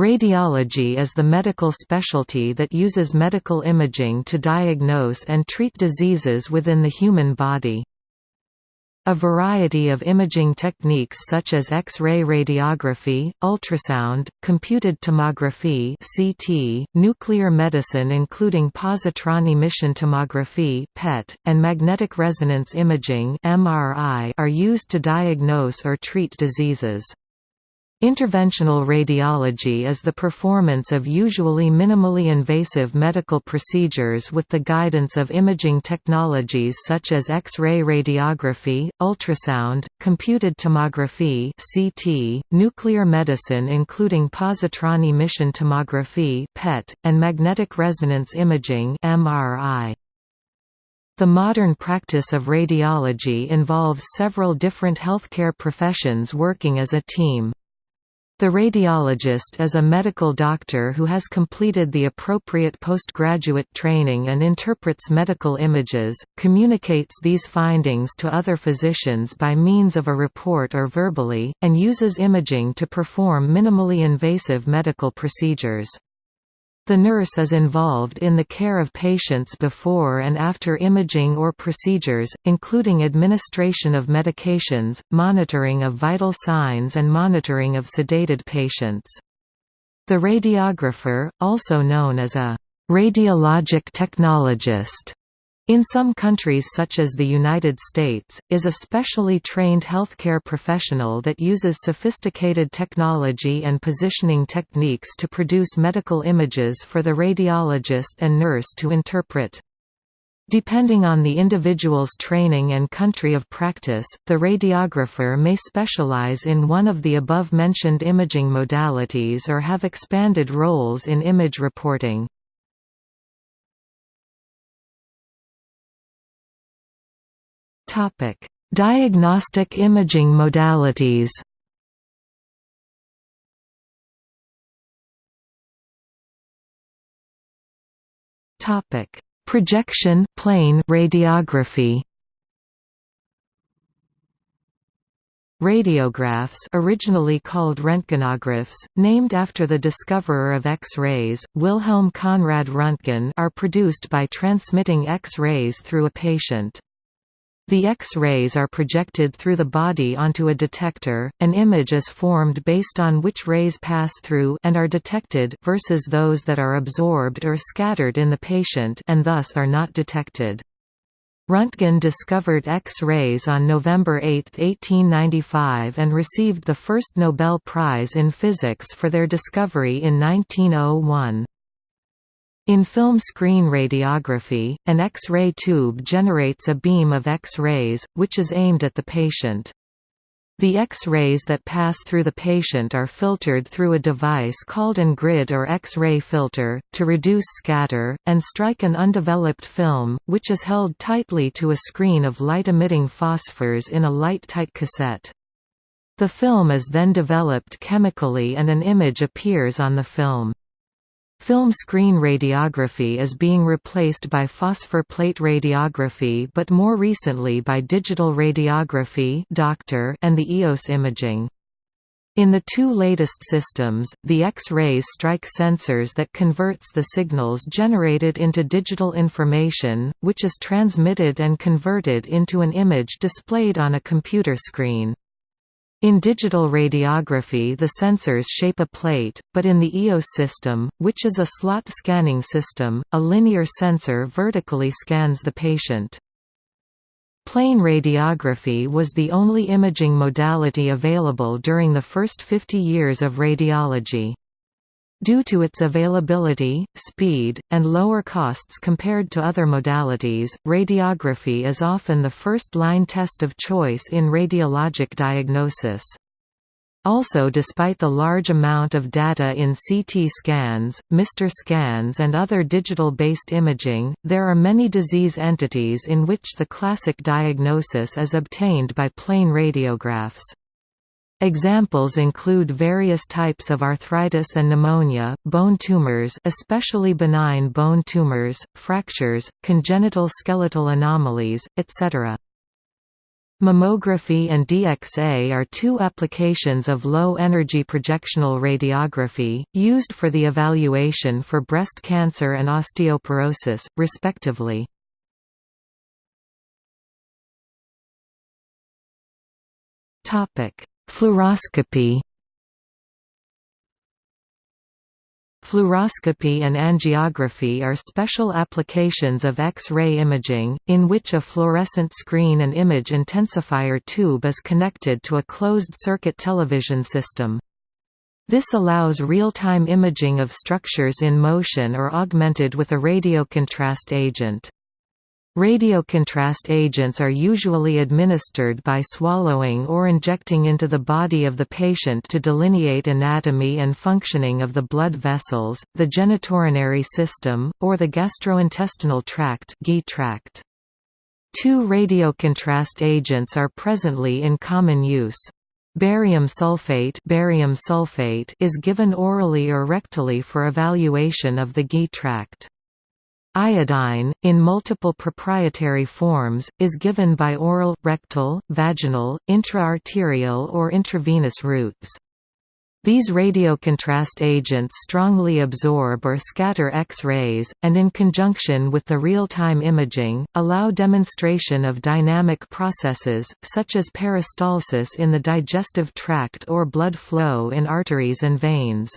Radiology is the medical specialty that uses medical imaging to diagnose and treat diseases within the human body. A variety of imaging techniques such as X-ray radiography, ultrasound, computed tomography (CT), nuclear medicine including positron emission tomography (PET), and magnetic resonance imaging (MRI) are used to diagnose or treat diseases. Interventional radiology is the performance of usually minimally invasive medical procedures with the guidance of imaging technologies such as X-ray radiography, ultrasound, computed tomography (CT), nuclear medicine including positron emission tomography (PET), and magnetic resonance imaging (MRI). The modern practice of radiology involves several different healthcare professions working as a team. The radiologist is a medical doctor who has completed the appropriate postgraduate training and interprets medical images, communicates these findings to other physicians by means of a report or verbally, and uses imaging to perform minimally invasive medical procedures. The nurse is involved in the care of patients before and after imaging or procedures, including administration of medications, monitoring of vital signs and monitoring of sedated patients. The radiographer, also known as a radiologic technologist, in some countries such as the United States, is a specially trained healthcare professional that uses sophisticated technology and positioning techniques to produce medical images for the radiologist and nurse to interpret. Depending on the individual's training and country of practice, the radiographer may specialize in one of the above-mentioned imaging modalities or have expanded roles in image reporting. Topic: Diagnostic imaging modalities. Topic: Projection plain radiography. Radiographs originally called Röntgenographs, named after the discoverer of X-rays, Wilhelm Conrad Röntgen are produced by transmitting X-rays through a patient. The X-rays are projected through the body onto a detector, an image is formed based on which rays pass through and are detected versus those that are absorbed or scattered in the patient and thus are not detected. Röntgen discovered X-rays on November 8, 1895 and received the first Nobel Prize in Physics for their discovery in 1901. In film screen radiography, an X-ray tube generates a beam of X-rays, which is aimed at the patient. The X-rays that pass through the patient are filtered through a device called an grid or X-ray filter, to reduce scatter, and strike an undeveloped film, which is held tightly to a screen of light-emitting phosphors in a light-tight cassette. The film is then developed chemically and an image appears on the film. Film screen radiography is being replaced by phosphor plate radiography but more recently by digital radiography and the EOS imaging. In the two latest systems, the X-rays strike sensors that converts the signals generated into digital information, which is transmitted and converted into an image displayed on a computer screen. In digital radiography the sensors shape a plate, but in the EOS system, which is a slot scanning system, a linear sensor vertically scans the patient. Plain radiography was the only imaging modality available during the first 50 years of radiology. Due to its availability, speed, and lower costs compared to other modalities, radiography is often the first-line test of choice in radiologic diagnosis. Also despite the large amount of data in CT scans, MR scans and other digital-based imaging, there are many disease entities in which the classic diagnosis is obtained by plain radiographs. Examples include various types of arthritis and pneumonia, bone tumors especially benign bone tumors, fractures, congenital skeletal anomalies, etc. Mammography and DXA are two applications of low-energy projectional radiography, used for the evaluation for breast cancer and osteoporosis, respectively. Fluoroscopy Fluoroscopy and angiography are special applications of X-ray imaging, in which a fluorescent screen and image intensifier tube is connected to a closed-circuit television system. This allows real-time imaging of structures in motion or augmented with a radiocontrast agent. Radiocontrast agents are usually administered by swallowing or injecting into the body of the patient to delineate anatomy and functioning of the blood vessels, the genitourinary system, or the gastrointestinal tract tract. Two radiocontrast agents are presently in common use. Barium sulfate, barium sulfate is given orally or rectally for evaluation of the GI tract. Iodine, in multiple proprietary forms, is given by oral, rectal, vaginal, intra-arterial or intravenous routes. These radiocontrast agents strongly absorb or scatter X-rays, and in conjunction with the real-time imaging, allow demonstration of dynamic processes, such as peristalsis in the digestive tract or blood flow in arteries and veins.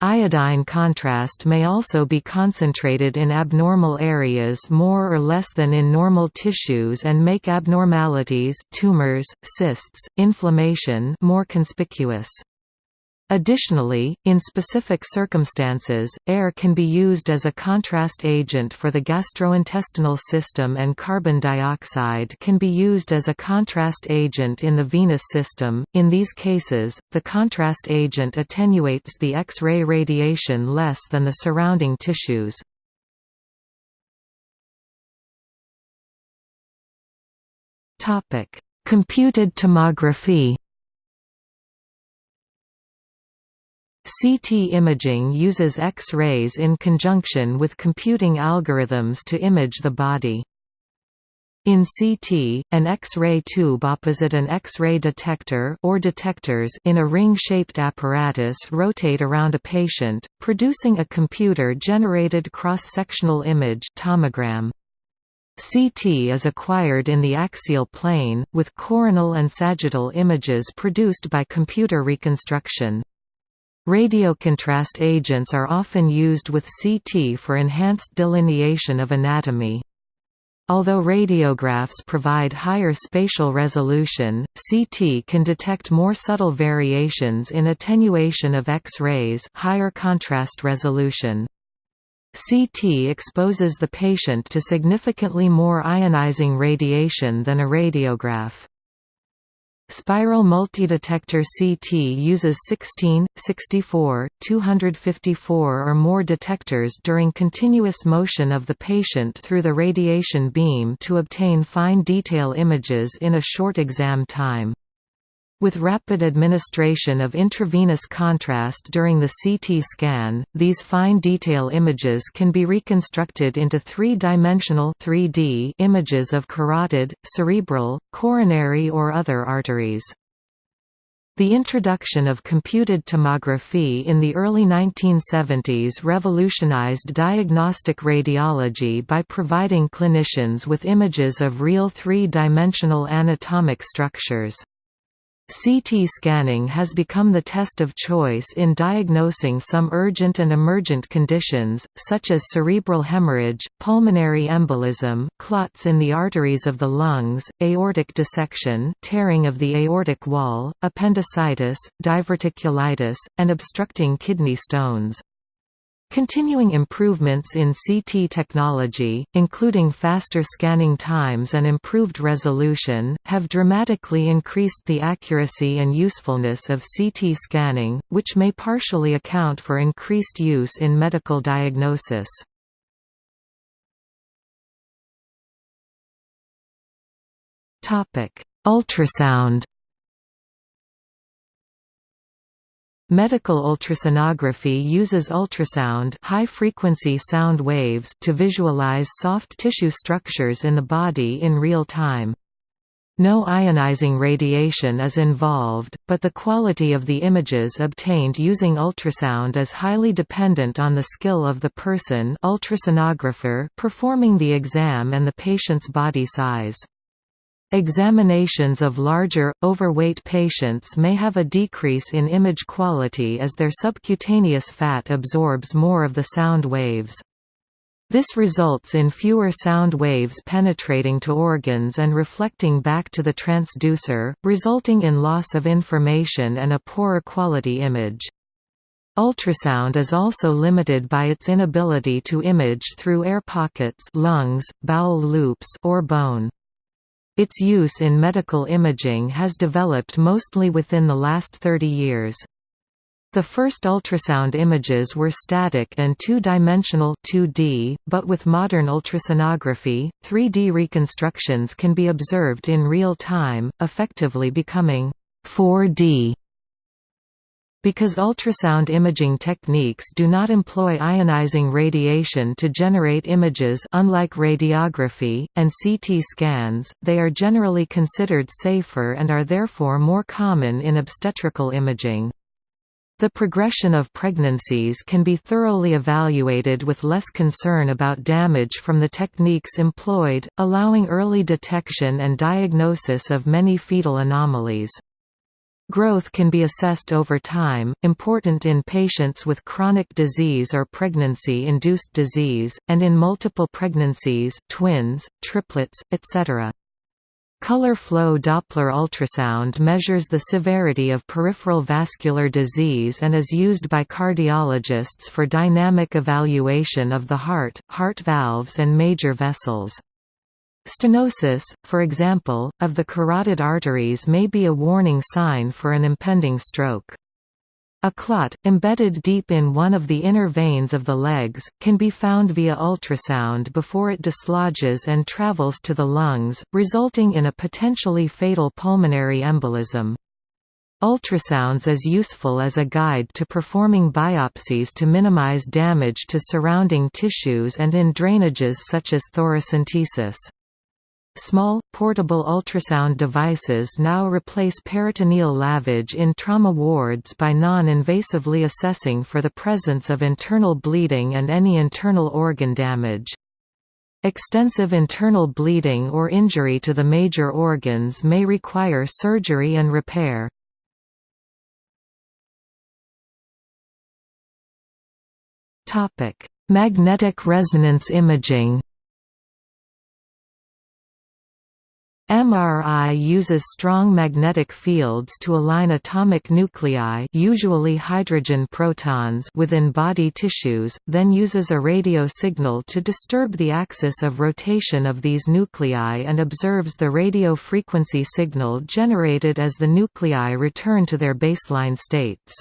Iodine contrast may also be concentrated in abnormal areas more or less than in normal tissues and make abnormalities tumors, cysts, inflammation more conspicuous. Additionally, in specific circumstances, air can be used as a contrast agent for the gastrointestinal system and carbon dioxide can be used as a contrast agent in the venous system. In these cases, the contrast agent attenuates the X-ray radiation less than the surrounding tissues. Topic: Computed tomography CT imaging uses X-rays in conjunction with computing algorithms to image the body. In CT, an X-ray tube opposite an X-ray detector or detectors in a ring-shaped apparatus rotate around a patient, producing a computer-generated cross-sectional image tomogram. CT is acquired in the axial plane, with coronal and sagittal images produced by computer reconstruction. Radiocontrast agents are often used with CT for enhanced delineation of anatomy. Although radiographs provide higher spatial resolution, CT can detect more subtle variations in attenuation of X-rays higher contrast resolution. CT exposes the patient to significantly more ionizing radiation than a radiograph. Spiral multidetector CT uses 16, 64, 254 or more detectors during continuous motion of the patient through the radiation beam to obtain fine detail images in a short exam time. With rapid administration of intravenous contrast during the CT scan, these fine detail images can be reconstructed into three-dimensional images of carotid, cerebral, coronary or other arteries. The introduction of computed tomography in the early 1970s revolutionized diagnostic radiology by providing clinicians with images of real three-dimensional anatomic structures. CT scanning has become the test of choice in diagnosing some urgent and emergent conditions, such as cerebral hemorrhage, pulmonary embolism, clots in the arteries of the lungs, aortic dissection tearing of the aortic wall, appendicitis, diverticulitis, and obstructing kidney stones. Continuing improvements in CT technology, including faster scanning times and improved resolution, have dramatically increased the accuracy and usefulness of CT scanning, which may partially account for increased use in medical diagnosis. Ultrasound Medical ultrasonography uses ultrasound high-frequency sound waves to visualize soft tissue structures in the body in real time. No ionizing radiation is involved, but the quality of the images obtained using ultrasound is highly dependent on the skill of the person ultrasonographer performing the exam and the patient's body size. Examinations of larger, overweight patients may have a decrease in image quality as their subcutaneous fat absorbs more of the sound waves. This results in fewer sound waves penetrating to organs and reflecting back to the transducer, resulting in loss of information and a poorer quality image. Ultrasound is also limited by its inability to image through air pockets lungs, bowel loops or bone. Its use in medical imaging has developed mostly within the last 30 years. The first ultrasound images were static and two-dimensional 2D, but with modern ultrasonography, 3D reconstructions can be observed in real time, effectively becoming 4D. Because ultrasound imaging techniques do not employ ionizing radiation to generate images unlike radiography, and CT scans, they are generally considered safer and are therefore more common in obstetrical imaging. The progression of pregnancies can be thoroughly evaluated with less concern about damage from the techniques employed, allowing early detection and diagnosis of many fetal anomalies. Growth can be assessed over time, important in patients with chronic disease or pregnancy-induced disease, and in multiple pregnancies twins, triplets, etc. Color flow Doppler ultrasound measures the severity of peripheral vascular disease and is used by cardiologists for dynamic evaluation of the heart, heart valves and major vessels. Stenosis, for example, of the carotid arteries may be a warning sign for an impending stroke. A clot, embedded deep in one of the inner veins of the legs, can be found via ultrasound before it dislodges and travels to the lungs, resulting in a potentially fatal pulmonary embolism. Ultrasounds is useful as a guide to performing biopsies to minimize damage to surrounding tissues and in drainages such as thoracentesis. Small, portable ultrasound devices now replace peritoneal lavage in trauma wards by non-invasively assessing for the presence of internal bleeding and any internal organ damage. Extensive internal bleeding or injury to the major organs may require surgery and repair. Magnetic resonance imaging MRI uses strong magnetic fields to align atomic nuclei usually hydrogen protons within body tissues, then uses a radio signal to disturb the axis of rotation of these nuclei and observes the radio frequency signal generated as the nuclei return to their baseline states.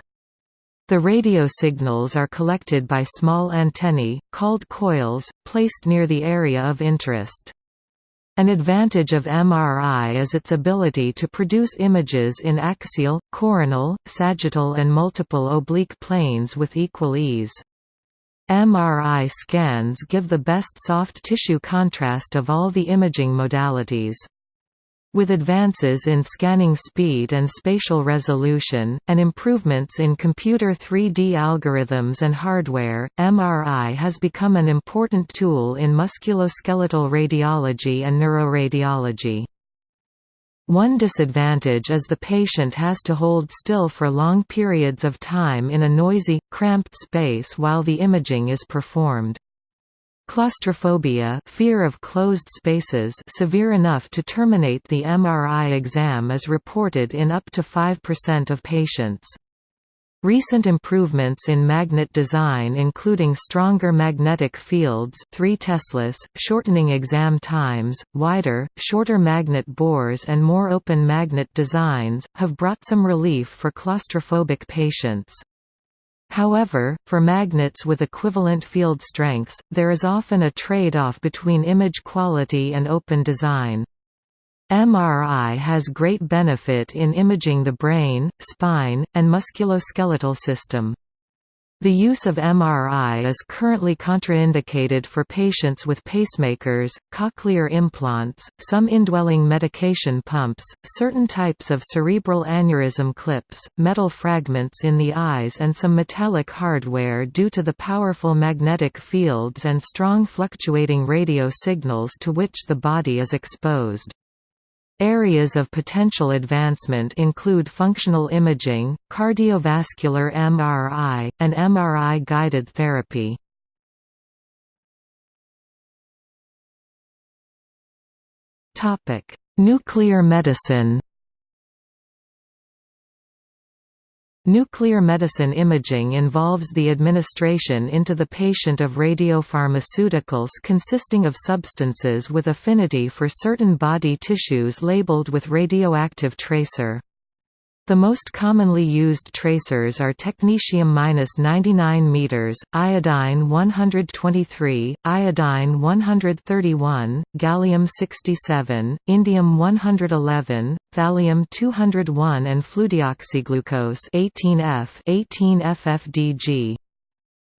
The radio signals are collected by small antennae, called coils, placed near the area of interest. An advantage of MRI is its ability to produce images in axial, coronal, sagittal and multiple oblique planes with equal ease. MRI scans give the best soft tissue contrast of all the imaging modalities. With advances in scanning speed and spatial resolution, and improvements in computer 3D algorithms and hardware, MRI has become an important tool in musculoskeletal radiology and neuroradiology. One disadvantage is the patient has to hold still for long periods of time in a noisy, cramped space while the imaging is performed. Claustrophobia fear of closed spaces severe enough to terminate the MRI exam is reported in up to 5% of patients. Recent improvements in magnet design including stronger magnetic fields 3 teslas, shortening exam times, wider, shorter magnet bores and more open magnet designs, have brought some relief for claustrophobic patients. However, for magnets with equivalent field strengths, there is often a trade-off between image quality and open design. MRI has great benefit in imaging the brain, spine, and musculoskeletal system. The use of MRI is currently contraindicated for patients with pacemakers, cochlear implants, some indwelling medication pumps, certain types of cerebral aneurysm clips, metal fragments in the eyes and some metallic hardware due to the powerful magnetic fields and strong fluctuating radio signals to which the body is exposed. Areas of potential advancement include functional imaging, cardiovascular MRI, and MRI-guided therapy. Nuclear medicine Nuclear medicine imaging involves the administration into the patient of radiopharmaceuticals consisting of substances with affinity for certain body tissues labeled with radioactive tracer. The most commonly used tracers are technetium-99 m, iodine 123, iodine 131, gallium-67, indium-111, thallium-201 and fludeoxyglucose 18F 18FFDG.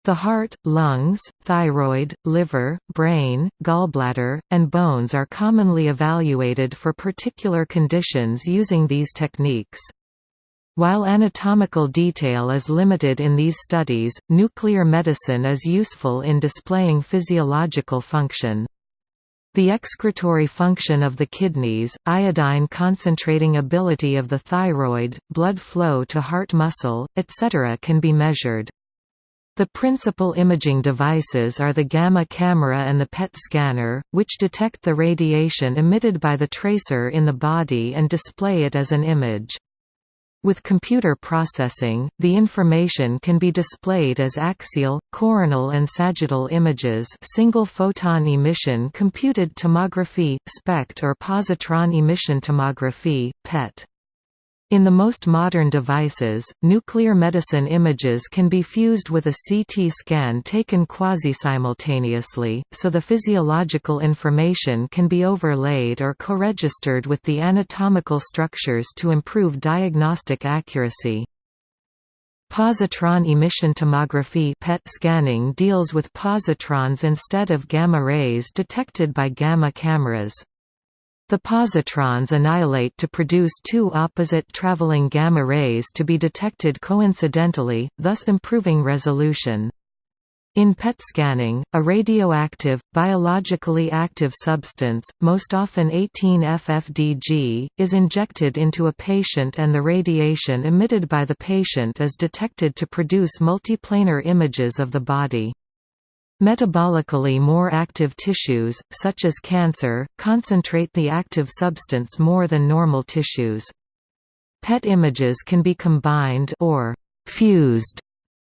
The heart, lungs, thyroid, liver, brain, gallbladder, and bones are commonly evaluated for particular conditions using these techniques. While anatomical detail is limited in these studies, nuclear medicine is useful in displaying physiological function. The excretory function of the kidneys, iodine concentrating ability of the thyroid, blood flow to heart muscle, etc. can be measured. The principal imaging devices are the gamma camera and the PET scanner, which detect the radiation emitted by the tracer in the body and display it as an image. With computer processing, the information can be displayed as axial, coronal and sagittal images single photon emission computed tomography, SPECT or positron emission tomography, PET. In the most modern devices, nuclear medicine images can be fused with a CT scan taken quasi-simultaneously, so the physiological information can be overlaid or co-registered with the anatomical structures to improve diagnostic accuracy. Positron emission tomography PET scanning deals with positrons instead of gamma rays detected by gamma cameras. The positrons annihilate to produce two opposite traveling gamma rays to be detected coincidentally, thus improving resolution. In PET scanning, a radioactive, biologically active substance, most often 18-FFDG, is injected into a patient and the radiation emitted by the patient is detected to produce multiplanar images of the body. Metabolically more active tissues, such as cancer, concentrate the active substance more than normal tissues. PET images can be combined or fused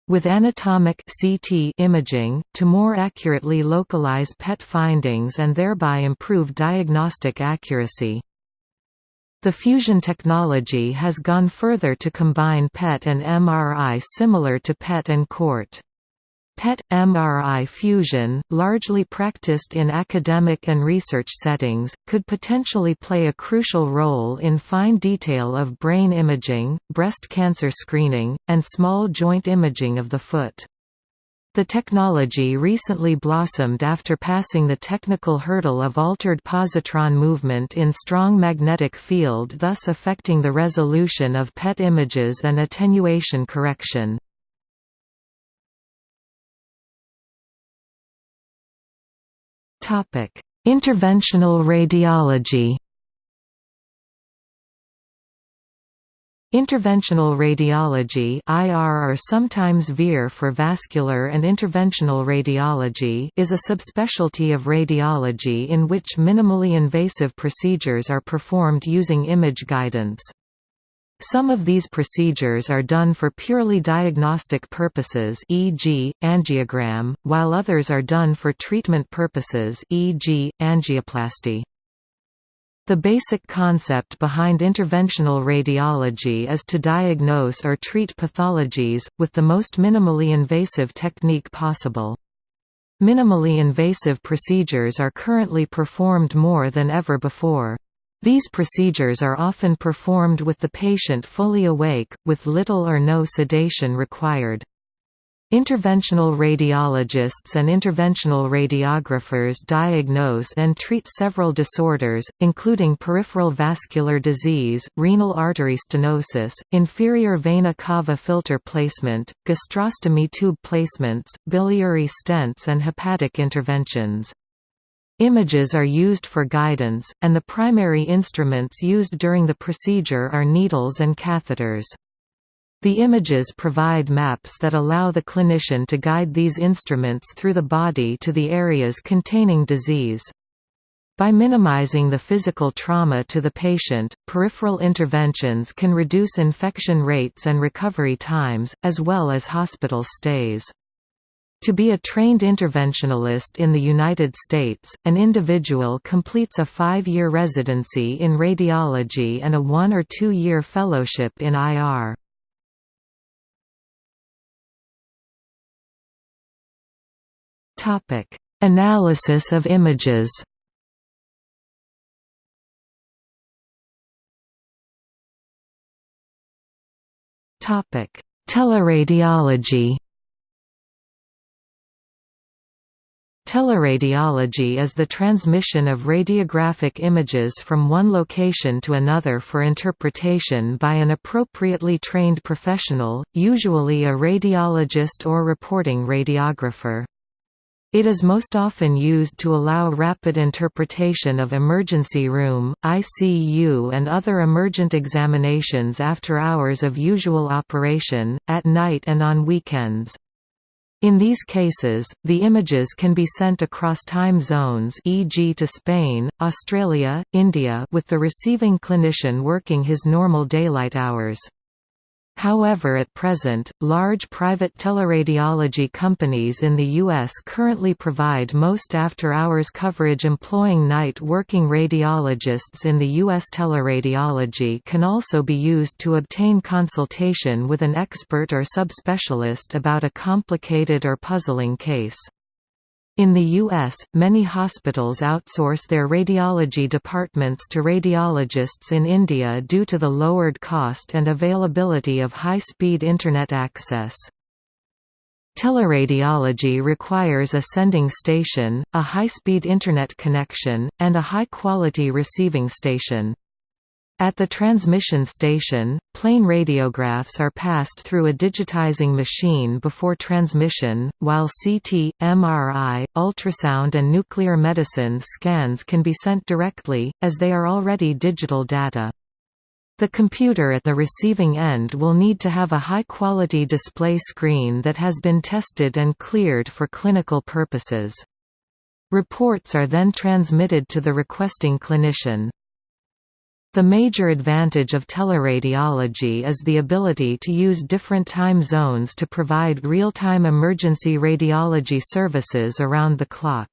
with anatomic CT imaging, to more accurately localize PET findings and thereby improve diagnostic accuracy. The fusion technology has gone further to combine PET and MRI similar to PET and CORT. PET-MRI fusion, largely practiced in academic and research settings, could potentially play a crucial role in fine detail of brain imaging, breast cancer screening, and small joint imaging of the foot. The technology recently blossomed after passing the technical hurdle of altered positron movement in strong magnetic field thus affecting the resolution of PET images and attenuation correction. Interventional radiology. Interventional radiology IR or sometimes VIR for vascular and interventional radiology is a subspecialty of radiology in which minimally invasive procedures are performed using image guidance. Some of these procedures are done for purely diagnostic purposes e.g., angiogram, while others are done for treatment purposes e.g., angioplasty. The basic concept behind interventional radiology is to diagnose or treat pathologies, with the most minimally invasive technique possible. Minimally invasive procedures are currently performed more than ever before. These procedures are often performed with the patient fully awake, with little or no sedation required. Interventional radiologists and interventional radiographers diagnose and treat several disorders, including peripheral vascular disease, renal artery stenosis, inferior vena cava filter placement, gastrostomy tube placements, biliary stents and hepatic interventions. Images are used for guidance, and the primary instruments used during the procedure are needles and catheters. The images provide maps that allow the clinician to guide these instruments through the body to the areas containing disease. By minimizing the physical trauma to the patient, peripheral interventions can reduce infection rates and recovery times, as well as hospital stays. To be a trained interventionalist in the United States, an individual completes a five-year residency in radiology and a one- or two-year fellowship in IR. Analysis of images. Teleradiology. Teleradiology is the transmission of radiographic images from one location to another for interpretation by an appropriately trained professional, usually a radiologist or reporting radiographer. It is most often used to allow rapid interpretation of emergency room, ICU and other emergent examinations after hours of usual operation, at night and on weekends. In these cases, the images can be sent across time zones e.g. to Spain, Australia, India with the receiving clinician working his normal daylight hours. However at present, large private teleradiology companies in the U.S. currently provide most after-hours coverage employing night working radiologists in the U.S. Teleradiology can also be used to obtain consultation with an expert or subspecialist about a complicated or puzzling case. In the U.S., many hospitals outsource their radiology departments to radiologists in India due to the lowered cost and availability of high-speed Internet access. Teleradiology requires a sending station, a high-speed Internet connection, and a high-quality receiving station. At the transmission station, plain radiographs are passed through a digitizing machine before transmission, while CT, MRI, ultrasound and nuclear medicine scans can be sent directly, as they are already digital data. The computer at the receiving end will need to have a high-quality display screen that has been tested and cleared for clinical purposes. Reports are then transmitted to the requesting clinician. The major advantage of teleradiology is the ability to use different time zones to provide real-time emergency radiology services around the clock.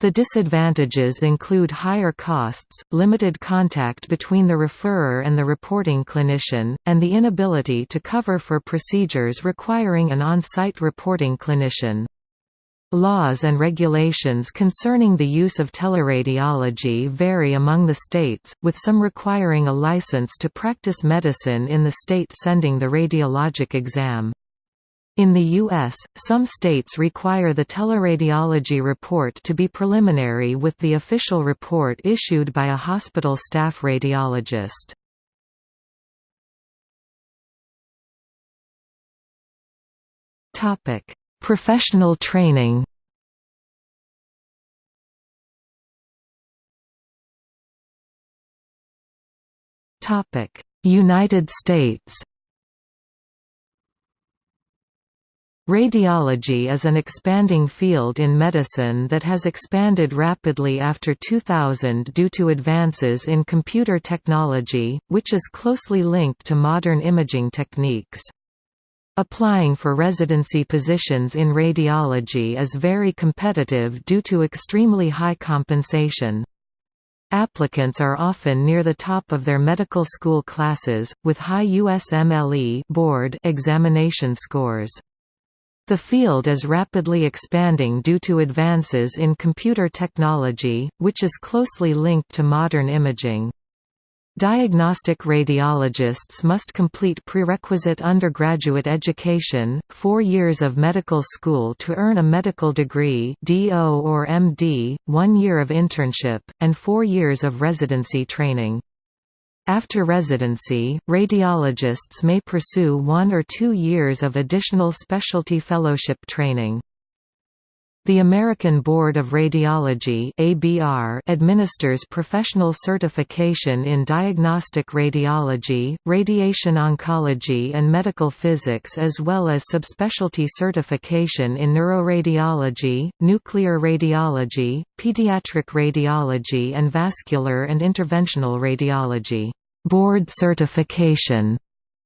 The disadvantages include higher costs, limited contact between the referrer and the reporting clinician, and the inability to cover for procedures requiring an on-site reporting clinician. Laws and regulations concerning the use of teleradiology vary among the states, with some requiring a license to practice medicine in the state sending the radiologic exam. In the U.S., some states require the teleradiology report to be preliminary with the official report issued by a hospital staff radiologist. Professional training United States Radiology is an expanding field in medicine that has expanded rapidly after 2000 due to advances in computer technology, which is closely linked to modern imaging techniques. Applying for residency positions in radiology is very competitive due to extremely high compensation. Applicants are often near the top of their medical school classes, with high USMLE board examination scores. The field is rapidly expanding due to advances in computer technology, which is closely linked to modern imaging. Diagnostic radiologists must complete prerequisite undergraduate education, four years of medical school to earn a medical degree DO or MD, one year of internship, and four years of residency training. After residency, radiologists may pursue one or two years of additional specialty fellowship training. The American Board of Radiology (ABR) administers professional certification in diagnostic radiology, radiation oncology and medical physics as well as subspecialty certification in neuroradiology, nuclear radiology, pediatric radiology and vascular and interventional radiology. Board certification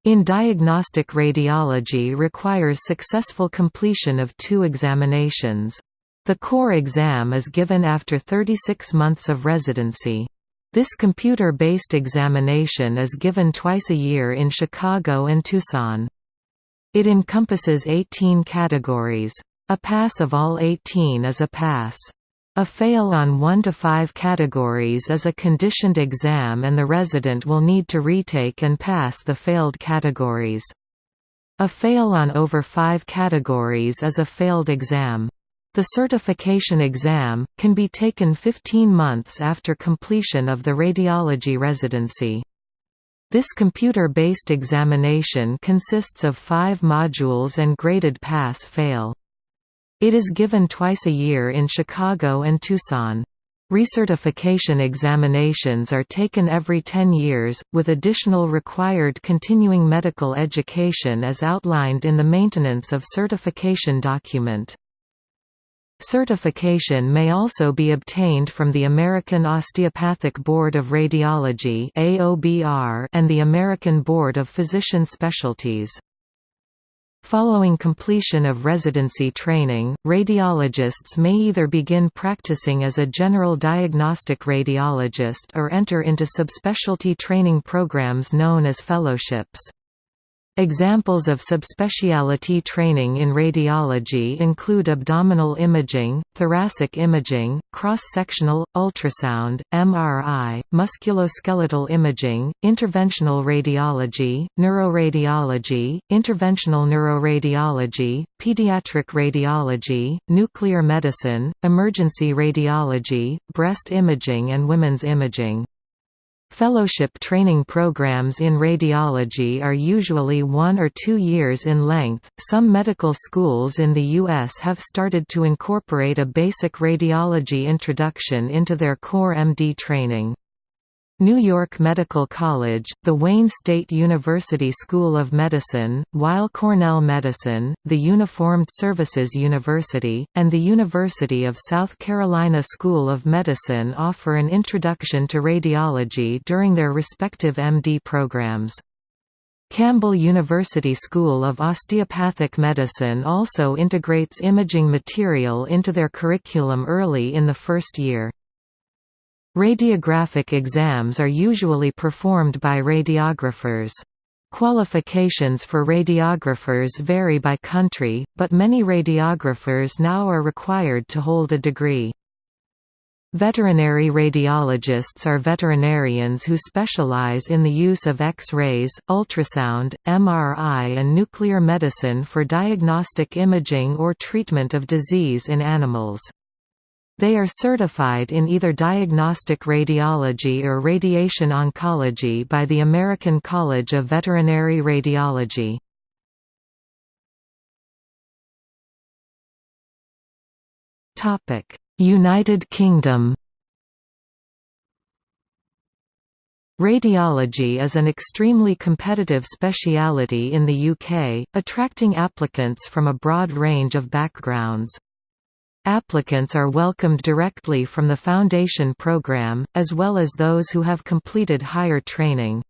in diagnostic radiology requires successful completion of two examinations. The core exam is given after 36 months of residency. This computer-based examination is given twice a year in Chicago and Tucson. It encompasses 18 categories. A pass of all 18 is a pass. A fail on 1 to 5 categories is a conditioned exam and the resident will need to retake and pass the failed categories. A fail on over 5 categories is a failed exam. The certification exam, can be taken 15 months after completion of the radiology residency. This computer-based examination consists of five modules and graded pass-fail. It is given twice a year in Chicago and Tucson. Recertification examinations are taken every 10 years, with additional required continuing medical education as outlined in the Maintenance of Certification document. Certification may also be obtained from the American Osteopathic Board of Radiology and the American Board of Physician Specialties. Following completion of residency training, radiologists may either begin practicing as a general diagnostic radiologist or enter into subspecialty training programs known as fellowships. Examples of subspecialty training in radiology include abdominal imaging, thoracic imaging, cross-sectional, ultrasound, MRI, musculoskeletal imaging, interventional radiology, neuroradiology, interventional neuroradiology, pediatric radiology, nuclear medicine, emergency radiology, breast imaging and women's imaging. Fellowship training programs in radiology are usually one or two years in length. Some medical schools in the U.S. have started to incorporate a basic radiology introduction into their core MD training. New York Medical College, the Wayne State University School of Medicine, Weill Cornell Medicine, the Uniformed Services University, and the University of South Carolina School of Medicine offer an introduction to radiology during their respective MD programs. Campbell University School of Osteopathic Medicine also integrates imaging material into their curriculum early in the first year. Radiographic exams are usually performed by radiographers. Qualifications for radiographers vary by country, but many radiographers now are required to hold a degree. Veterinary radiologists are veterinarians who specialize in the use of X-rays, ultrasound, MRI and nuclear medicine for diagnostic imaging or treatment of disease in animals. They are certified in either diagnostic radiology or radiation oncology by the American College of Veterinary Radiology. United Kingdom Radiology is an extremely competitive speciality in the UK, attracting applicants from a broad range of backgrounds. Applicants are welcomed directly from the Foundation Programme, as well as those who have completed higher training.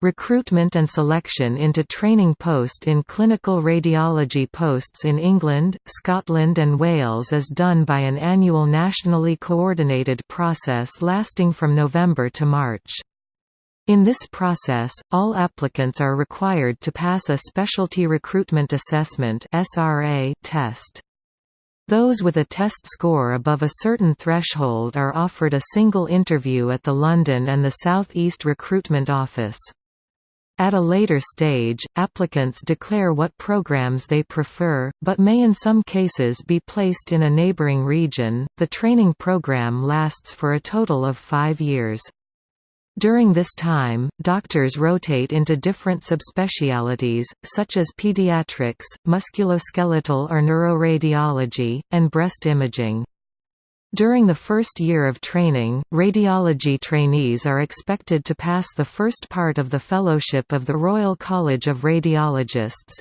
Recruitment and selection into training post in clinical radiology posts in England, Scotland and Wales is done by an annual nationally coordinated process lasting from November to March. In this process, all applicants are required to pass a Specialty Recruitment Assessment test. Those with a test score above a certain threshold are offered a single interview at the London and the South East Recruitment Office. At a later stage, applicants declare what programs they prefer, but may in some cases be placed in a neighbouring region. The training program lasts for a total of five years. During this time, doctors rotate into different subspecialties, such as pediatrics, musculoskeletal or neuroradiology, and breast imaging. During the first year of training, radiology trainees are expected to pass the first part of the Fellowship of the Royal College of Radiologists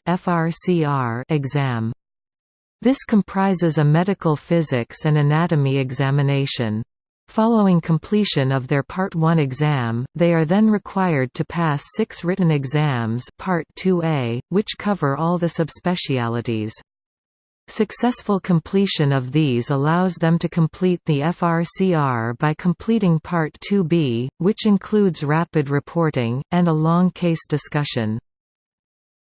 exam. This comprises a medical physics and anatomy examination. Following completion of their Part 1 exam, they are then required to pass six written exams Part 2A, which cover all the subspecialties. Successful completion of these allows them to complete the FRCR by completing Part 2B, which includes rapid reporting, and a long case discussion.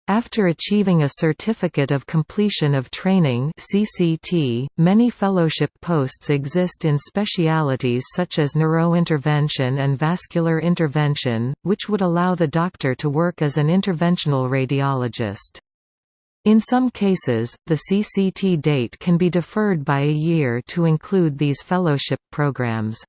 After achieving a Certificate of Completion of Training CCT, many fellowship posts exist in specialities such as neurointervention and vascular intervention, which would allow the doctor to work as an interventional radiologist. In some cases, the CCT date can be deferred by a year to include these fellowship programs.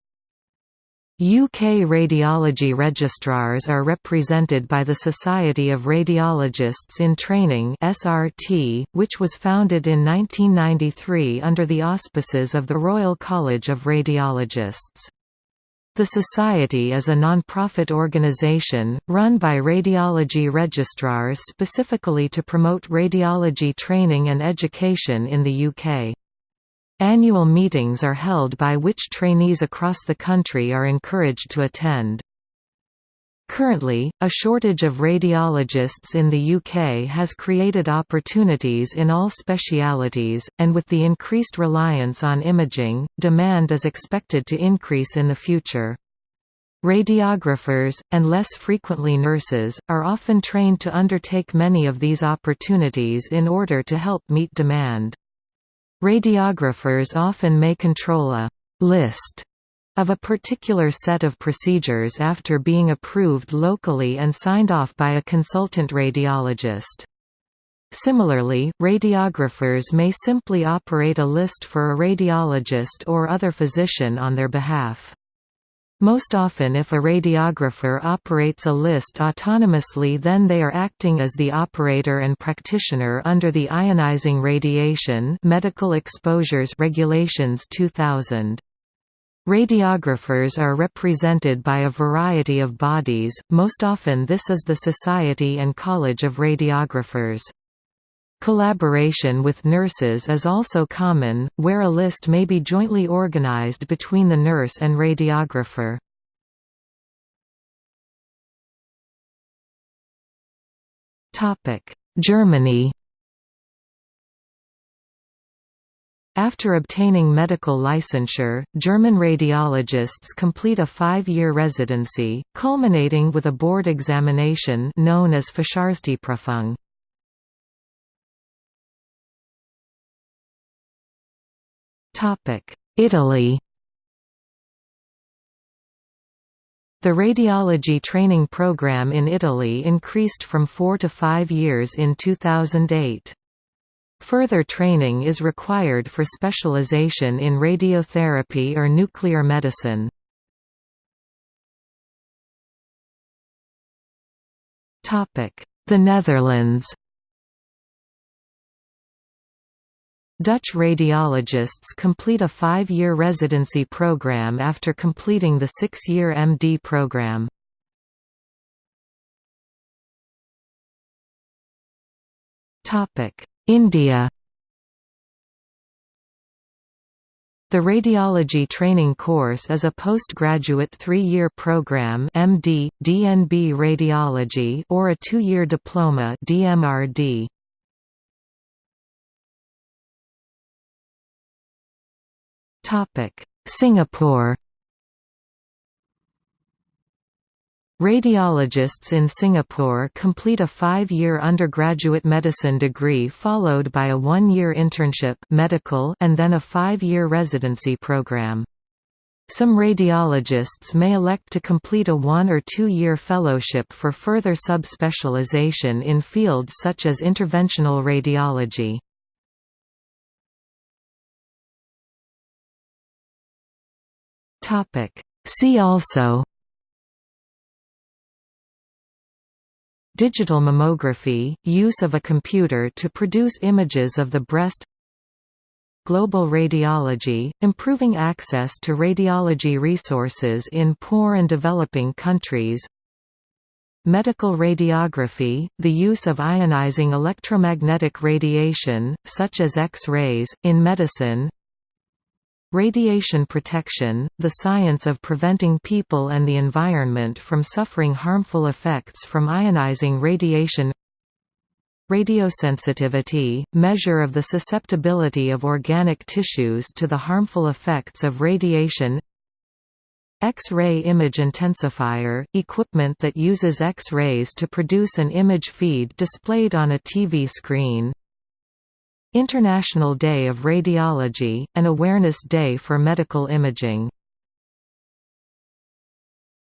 UK radiology registrars are represented by the Society of Radiologists in Training (SRT), which was founded in 1993 under the auspices of the Royal College of Radiologists. The Society is a non-profit organisation, run by radiology registrars specifically to promote radiology training and education in the UK. Annual meetings are held by which trainees across the country are encouraged to attend. Currently, a shortage of radiologists in the UK has created opportunities in all specialities, and with the increased reliance on imaging, demand is expected to increase in the future. Radiographers, and less frequently nurses, are often trained to undertake many of these opportunities in order to help meet demand. Radiographers often may control a «list» of a particular set of procedures after being approved locally and signed off by a consultant radiologist. Similarly, radiographers may simply operate a list for a radiologist or other physician on their behalf. Most often if a radiographer operates a list autonomously then they are acting as the operator and practitioner under the ionizing radiation medical exposures regulations 2000. Radiographers are represented by a variety of bodies, most often this is the Society and College of Radiographers. Collaboration with nurses is also common, where a list may be jointly organized between the nurse and radiographer. Germany After obtaining medical licensure, German radiologists complete a five-year residency, culminating with a board examination known as Facharztprüfung. Italy The radiology training program in Italy increased from four to five years in 2008. Further training is required for specialization in radiotherapy or nuclear medicine. The Netherlands Dutch radiologists complete a five-year residency program after completing the six-year MD program. India The radiology training course is a postgraduate three-year program MD, DNB Radiology or a two-year diploma DMRD. Singapore Radiologists in Singapore complete a five-year undergraduate medicine degree followed by a one-year internship medical and then a five-year residency program. Some radiologists may elect to complete a one- or two-year fellowship for further subspecialization in fields such as interventional radiology. See also Digital mammography – use of a computer to produce images of the breast Global radiology – improving access to radiology resources in poor and developing countries Medical radiography – the use of ionizing electromagnetic radiation, such as X-rays, in medicine Radiation protection, the science of preventing people and the environment from suffering harmful effects from ionizing radiation Radiosensitivity, measure of the susceptibility of organic tissues to the harmful effects of radiation X-ray image intensifier, equipment that uses X-rays to produce an image feed displayed on a TV screen International Day of Radiology, an awareness day for medical imaging